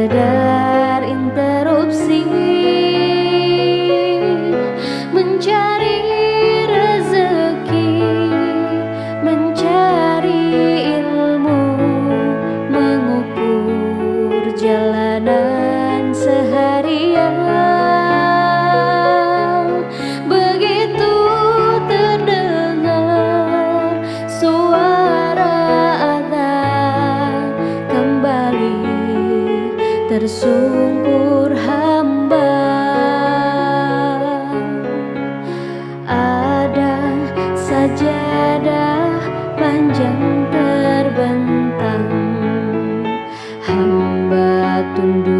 sekedar interupsi mencari rezeki mencari ilmu mengukur jalanan. tersungkur hamba. Ada sajadah panjang terbentang. Hamba tunduk